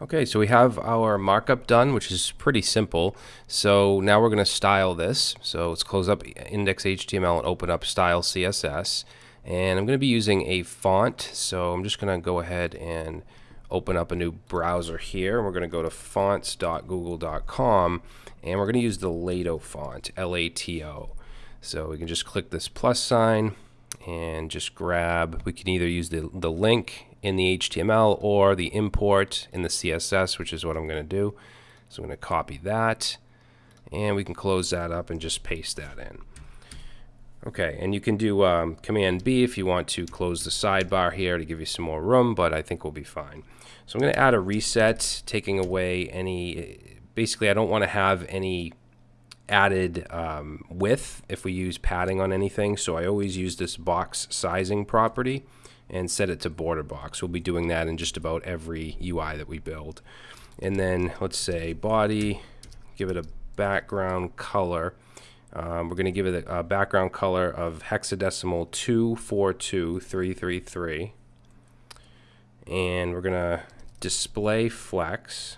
Okay, so we have our markup done, which is pretty simple. So now we're going to style this. So let's close up index.html and open up style CSS. And I'm going to be using a font. So I'm just going to go ahead and open up a new browser here. We're going to go to fonts.google.com and we're going to use the Lato font, L-A-T-O. So we can just click this plus sign and just grab, we can either use the, the link in the HTML or the import in the CSS, which is what I'm going to do. So I'm going to copy that and we can close that up and just paste that in. Okay, and you can do um, Command B if you want to close the sidebar here to give you some more room, but I think we'll be fine. So I'm going to add a reset, taking away any, basically I don't want to have any added um, width if we use padding on anything, so I always use this box sizing property and set it to border box. We'll be doing that in just about every UI that we build. And then let's say body, give it a background color. Um, we're going to give it a, a, background color of hexadecimal 242333. And we're going to display flex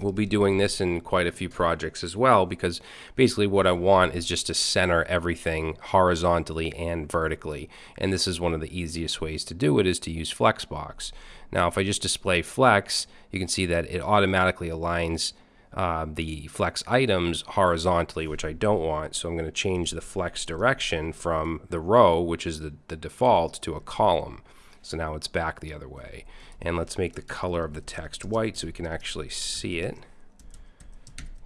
we'll be doing this in quite a few projects as well because basically what I want is just to center everything horizontally and vertically and this is one of the easiest ways to do it is to use Flexbox. Now if I just display flex you can see that it automatically aligns uh, the flex items horizontally which I don't want so I'm going to change the flex direction from the row which is the, the default to a column. So now it's back the other way. And let's make the color of the text white so we can actually see it.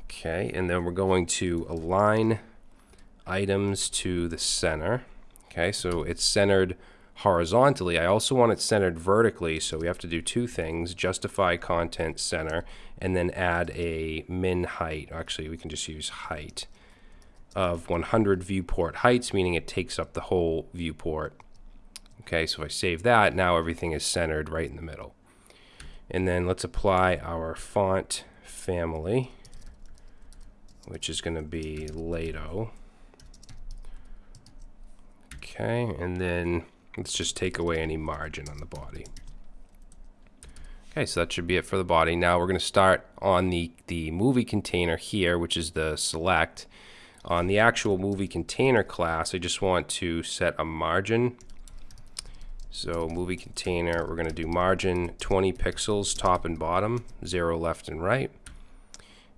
Okay, and then we're going to align items to the center. Okay, so it's centered horizontally. I also want it centered vertically, so we have to do two things, justify content center, and then add a min height. Actually, we can just use height of 100 viewport heights, meaning it takes up the whole viewport. Okay, so if I save that, now everything is centered right in the middle. And then let's apply our font family, which is going to be Lato. Okay, and then let's just take away any margin on the body. Okay, so that should be it for the body. Now we're going to start on the, the movie container here, which is the select. On the actual movie container class, I just want to set a margin so movie container, we're going to do margin 20 pixels top and bottom, zero left and right.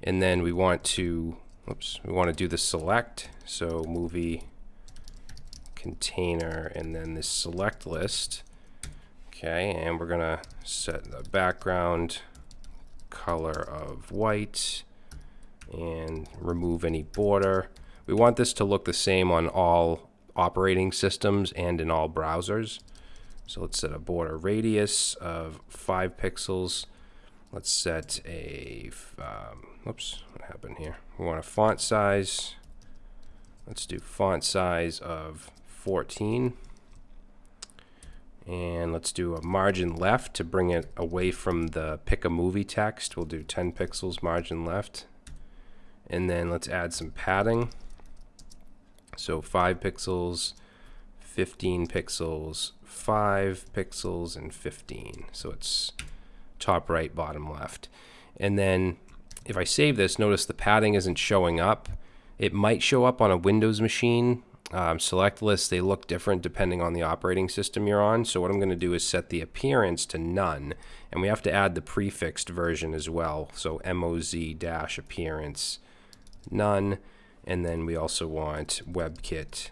And then we want to, oops, we want to do the select. So movie container and then this select list. Okay, and we're going to set the background color of white and remove any border. We want this to look the same on all operating systems and in all browsers. So let's set a border radius of 5 pixels. Let's set a, um, whoops, what happened here? We want a font size. Let's do font size of 14. And let's do a margin left to bring it away from the pick a movie text. We'll do 10 pixels margin left. And then let's add some padding. So 5 pixels, 15 pixels, 5 pixels, and 15. So it's top right, bottom left. And then if I save this, notice the padding isn't showing up. It might show up on a Windows machine. Um, select lists, they look different depending on the operating system you're on. So what I'm going to do is set the appearance to none. And we have to add the prefixed version as well. So moz-appearance none. And then we also want WebKit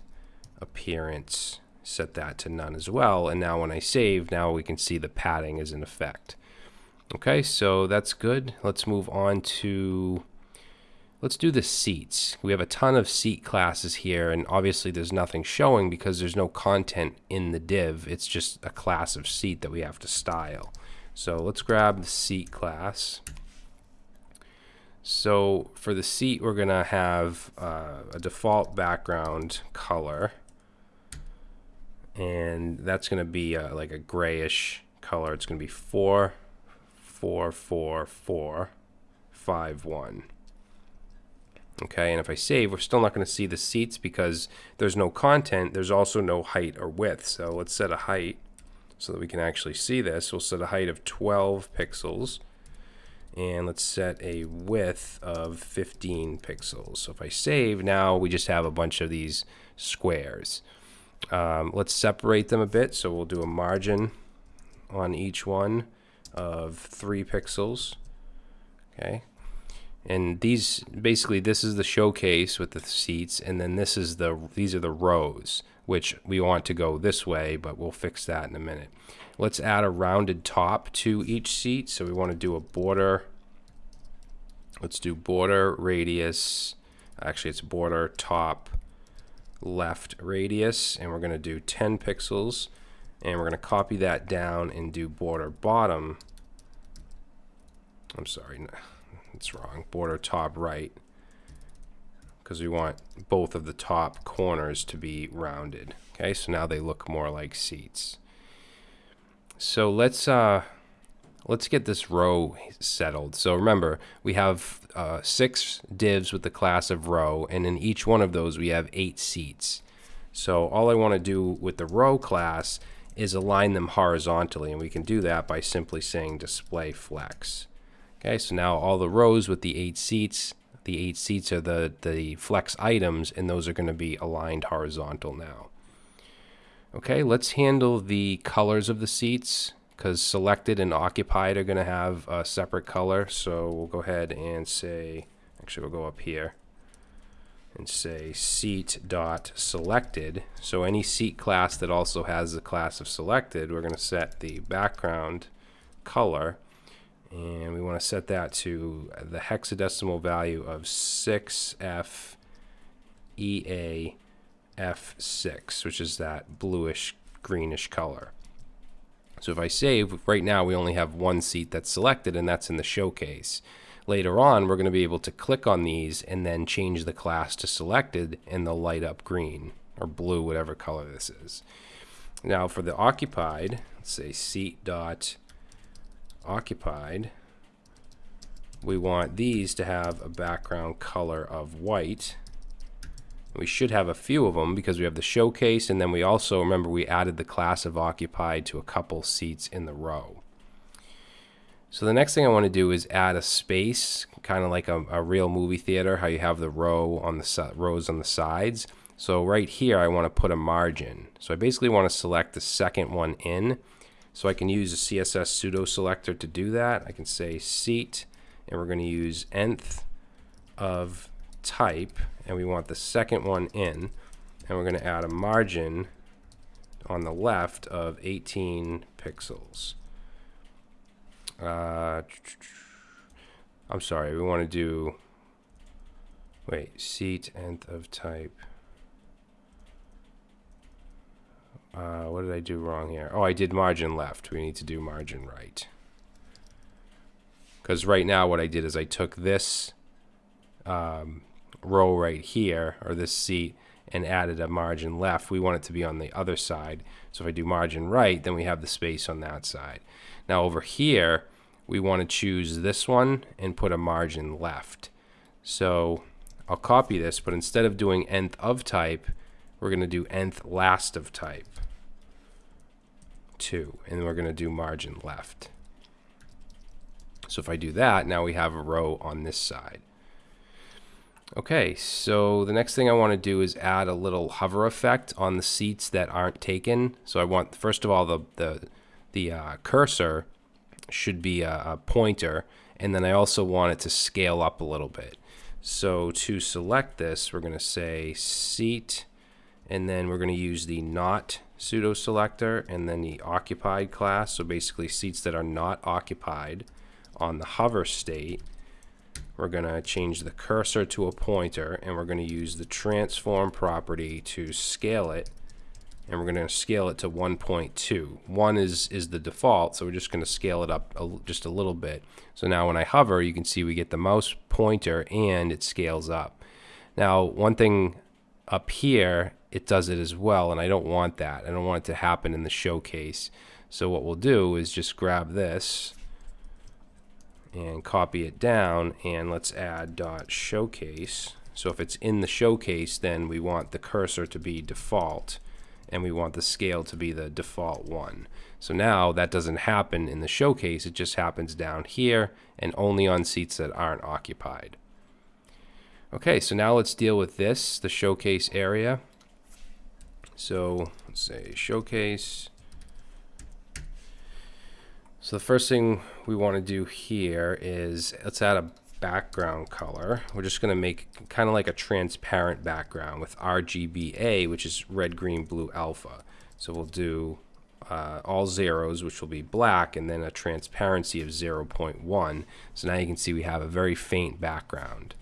appearance, set that to none as well. And now when I save, now we can see the padding is in effect. Okay, so that's good. Let's move on to, let's do the seats. We have a ton of seat classes here, and obviously there's nothing showing because there's no content in the div. It's just a class of seat that we have to style. So let's grab the seat class. So for the seat, we're going to have uh, a default background color and that's going to be a, like a grayish color. It's going to be 4, 4, 4, 4, 5, 1. Okay, and if I save, we're still not going to see the seats because there's no content. There's also no height or width. So let's set a height so that we can actually see this. We'll set a height of 12 pixels and let's set a width of 15 pixels. So if I save, now we just have a bunch of these squares. Um, let's separate them a bit. So we'll do a margin on each one of three pixels. Okay. And these basically this is the showcase with the seats, and then this is the these are the rows, which we want to go this way, but we'll fix that in a minute. Let's add a rounded top to each seat. So we want to do a border. Let's do border radius. Actually, it's border top left radius, and we're going to do 10 pixels. And we're going to copy that down and do border bottom. I'm sorry, no, it's wrong. Border top right. Because we want both of the top corners to be rounded. Okay, so now they look more like seats. So let's uh, let's get this row settled. So remember, we have uh, six divs with the class of row, and in each one of those we have eight seats. So all I want to do with the row class is align them horizontally, and we can do that by simply saying display flex. Okay, so now all the rows with the eight seats, the eight seats are the, the flex items, and those are going to be aligned horizontal now. Okay, let's handle the colors of the seats because selected and occupied are going to have a separate color. So we'll go ahead and say, actually we'll go up here and say seat dot selected. So any seat class that also has the class of selected, we're going to set the background color and we want to set that to the hexadecimal value of 6F EA F6, which is that bluish greenish color. So if I save, right now we only have one seat that's selected and that's in the showcase. Later on, we're going to be able to click on these and then change the class to selected and they'll light up green or blue, whatever color this is. Now for the occupied, let's say seat dot occupied, we want these to have a background color of white we should have a few of them because we have the showcase and then we also, remember we added the class of occupied to a couple seats in the row. So the next thing I want to do is add a space, kind of like a, a real movie theater, how you have the row on the rows on the sides. So right here I want to put a margin. So I basically want to select the second one in. So I can use a CSS pseudo selector to do that. I can say seat and we're going to use nth of type and we want the second one in and we're going to add a margin on the left of 18 pixels. Uh, I'm sorry, we want to do, wait, seat nth of type. Uh, what did I do wrong here? Oh, I did margin left. We need to do margin right. Because right now what I did is I took this um, row right here, or this seat, and added a margin left, we want it to be on the other side. So if I do margin right, then we have the space on that side. Now over here, we want to choose this one and put a margin left. So I'll copy this, but instead of doing nth of type, we're going to do nth last of type. 2, and we're going to do margin left. So if I do that, now we have a row on this side. Okay, so the next thing I want to do is add a little hover effect on the seats that aren't taken. So I want, first of all, the, the, the uh, cursor should be a, a pointer, and then I also want it to scale up a little bit. So to select this, we're going to say seat, and then we're going to use the not pseudo selector and then the occupied class. So basically seats that are not occupied on the hover state we're going to change the cursor to a pointer and we're going to use the transform property to scale it and we're going to scale it to 1.2 1 is is the default so we're just going to scale it up a, just a little bit. So now when I hover you can see we get the mouse pointer and it scales up. Now one thing up here it does it as well and I don't want that. I don't want it to happen in the showcase. So what we'll do is just grab this and copy it down and let's add dot showcase so if it's in the showcase then we want the cursor to be default and we want the scale to be the default one. So now that doesn't happen in the showcase, it just happens down here and only on seats that aren't occupied. Okay, so now let's deal with this, the showcase area. So let's say showcase. So the first thing we want to do here is let's add a background color. We're just going to make kind of like a transparent background with RGBA, which is red, green, blue, alpha. So we'll do uh, all zeros, which will be black, and then a transparency of 0.1. So now you can see we have a very faint background.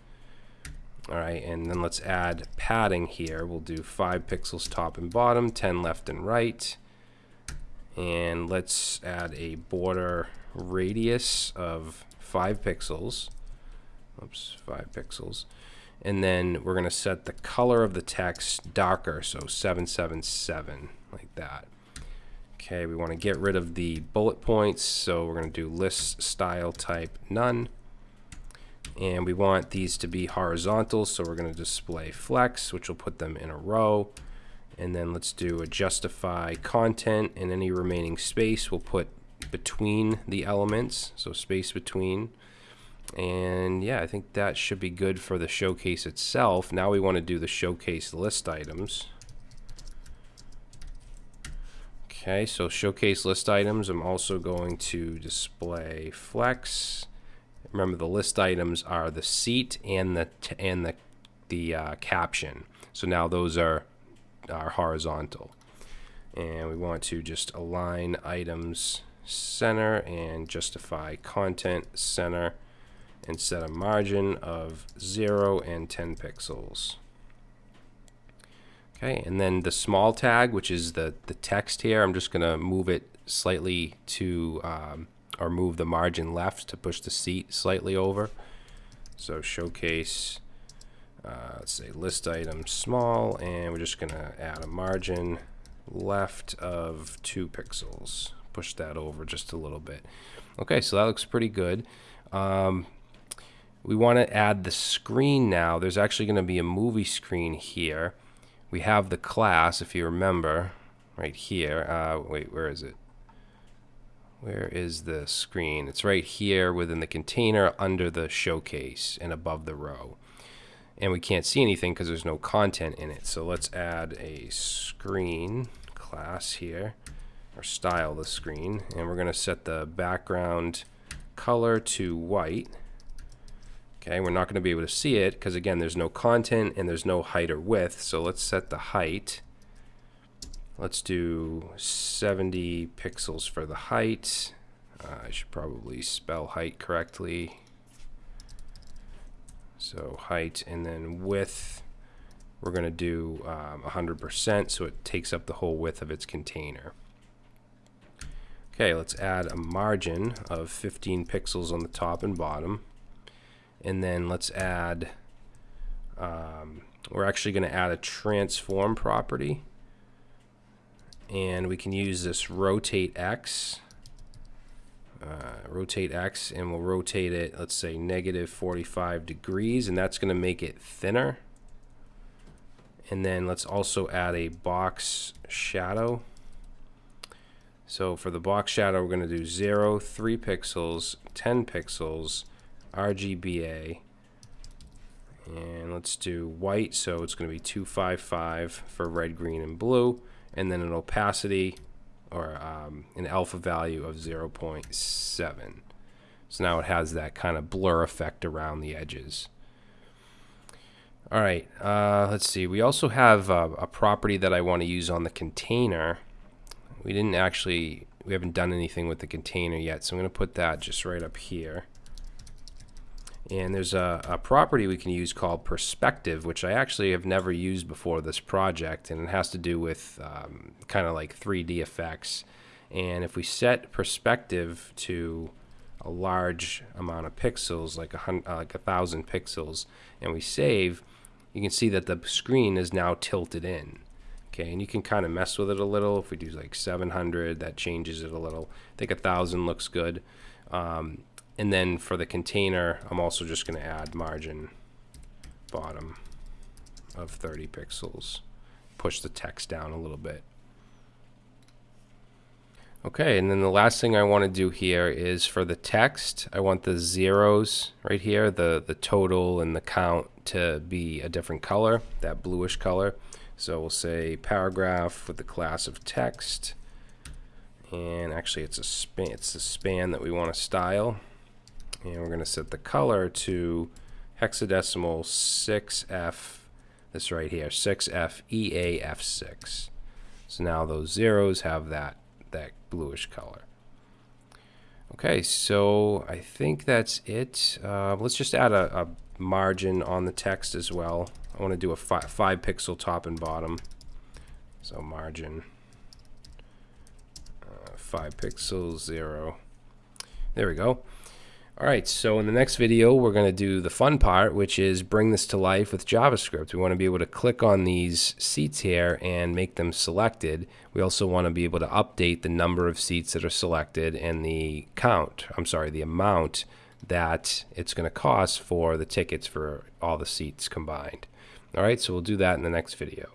All right, and then let's add padding here. We'll do 5 pixels top and bottom, 10 left and right. And let's add a border radius of 5 pixels. Oops, 5 pixels. And then we're going to set the color of the text darker, so 777, like that. Okay, we want to get rid of the bullet points, so we're going to do list style type none. And we want these to be horizontal, so we're going to display flex, which will put them in a row. And then let's do a justify content, and any remaining space we'll put between the elements, so space between. And yeah, I think that should be good for the showcase itself. Now we want to do the showcase list items. Okay, so showcase list items, I'm also going to display flex. Remember the list items are the seat and the and the the uh, caption. So now those are are horizontal. And we want to just align items center and justify content center and set a margin of 0 and 10 pixels. Okay, and then the small tag, which is the, the text here, I'm just going to move it slightly to, um, or move the margin left to push the seat slightly over. So showcase, uh, say list item small, and we're just going to add a margin left of 2 pixels. Push that over just a little bit. Okay, so that looks pretty good. Um, we want to add the screen now. There's actually going to be a movie screen here we have the class, if you remember, right here. Uh, wait, where is it? Where is the screen? It's right here within the container under the showcase and above the row. And we can't see anything because there's no content in it. So let's add a screen class here, or style the screen. And we're going to set the background color to white. Okay, we're not going to be able to see it because again, there's no content and there's no height or width. So let's set the height. Let's do 70 pixels for the height. Uh, I should probably spell height correctly. So height and then width, we're going to do 100% um, so it takes up the whole width of its container. Okay, let's add a margin of 15 pixels on the top and bottom. And then let's add um, we're actually going to add a transform property. And we can use this rotate X uh, rotate X and we'll rotate it let's say negative 45 degrees and that's going to make it thinner and then let's also add a box shadow so for the box shadow we're going to do 0 3 pixels 10 pixels RGBA. And let's do white, so it's going to be 255 for red, green, and blue. And then an opacity or um, an alpha value of 0.7. So now it has that kind of blur effect around the edges. All right, uh, let's see. We also have a, a property that I want to use on the container. We didn't actually, we haven't done anything with the container yet, so I'm going to put that just right up here. And there's a, a, property we can use called perspective, which I actually have never used before this project, and it has to do with um, kind of like 3D effects. And if we set perspective to a large amount of pixels, like a, uh, like a thousand pixels, and we save, you can see that the screen is now tilted in. Okay, and you can kind of mess with it a little. If we do like 700, that changes it a little. I think a thousand looks good. Um, and then for the container, I'm also just going to add margin bottom of 30 pixels. Push the text down a little bit. Okay, and then the last thing I want to do here is for the text, I want the zeros right here, the, the total and the count to be a different color, that bluish color. So we'll say paragraph with the class of text. And actually it's a span, it's the span that we want to style. And we're going to set the color to hexadecimal 6F, this right here, 6F EAF6. So now those zeros have that that bluish color. Okay, so I think that's it. Uh, let's just add a, a, margin on the text as well. I want to do a fi five pixel top and bottom. So margin, uh, five pixels, zero. There we go. All right, so in the next video, we're going to do the fun part, which is bring this to life with JavaScript. We want to be able to click on these seats here and make them selected. We also want to be able to update the number of seats that are selected and the count, I'm sorry, the amount that it's going to cost for the tickets for all the seats combined. All right, so we'll do that in the next video.